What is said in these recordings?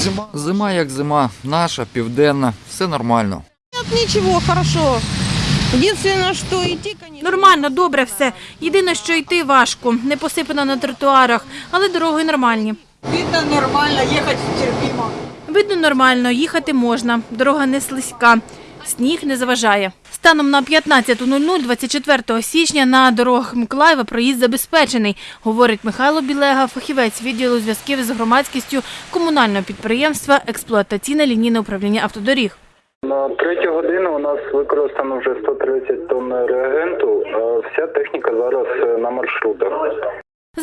Зима. Зима як зима, наша, південна, все нормально. Нет, ничего, хорошо. Единственное, что идти, конечно. Нормально, добре все. Єдине, що йти важко, не посипано на тротуарах, але дороги нормальні. Видно нормально, ехать терпимо. Видно нормально, їхати можна, дорога не слизька, сніг не заважає. Станом на 15.00 24 січня на дорогах Миколаєва проїзд забезпечений, говорить Михайло Білега, фахівець відділу зв'язків з громадськістю комунального підприємства експлуатаційне лінійне управління автодоріг. На третю годину у нас використано вже 130 тонн реагенту. Вся техніка зараз е, на маршрутах.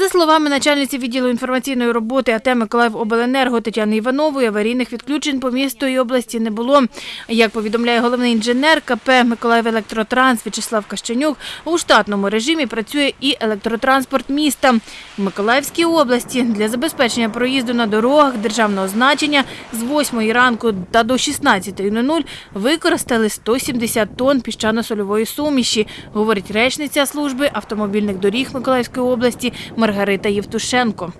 За словами начальниці відділу інформаційної роботи АТ Миколаївобленерго Тетяни Іванової, аварійних відключень по місту і області не було. Як повідомляє головний інженер КП «Миколаївелектротранс» В'ячеслав Кащенюк, у штатному режимі працює і електротранспорт міста. В Миколаївській області для забезпечення проїзду на дорогах державного значення з 8 ранку та до 16.00 використали 170 тонн піщано-сольової суміші, говорить речниця служби автомобільних доріг Миколаївської області Маргарита Євтушенко.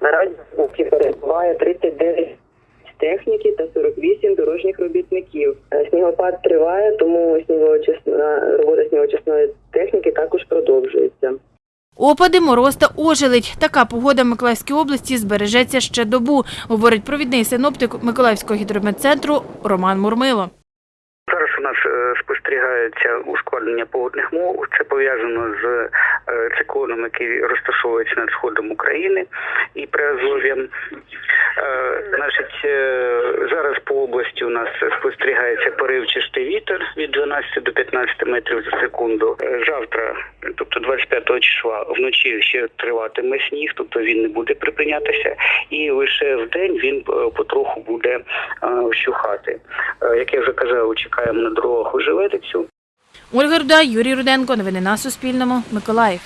Наразі перебуває 39 техніки та 48 дорожніх робітників. Е, Снігопад триває, тому снігоочисна робота снігоочисної техніки також продовжується. Опади, мороз та ожеледь. Така погода в Миколаївській області збережеться ще добу, говорить провідний синоптик Миколаївського гідрометцентру Роман Мурмило. Зараз у нас е, спостерігається ускладнення погодних мов. Це пов'язано з циклоном, який розташовується над сходом України і приазов'ям. Е, Значить, е, зараз по області у нас спостерігається поривчастий вітер від 12 до 15 метрів за секунду. Е, Завтра, тобто 25 числа, вночі ще триватиме сніг, тобто він не буде припинятися, і лише в день він е, потроху буде е, вщухати. Е, Як я вже казав, чекаємо на дорогах ожеледицю. Ольга Руда, Юрій Руденко. Новини на Суспільному. Миколаїв.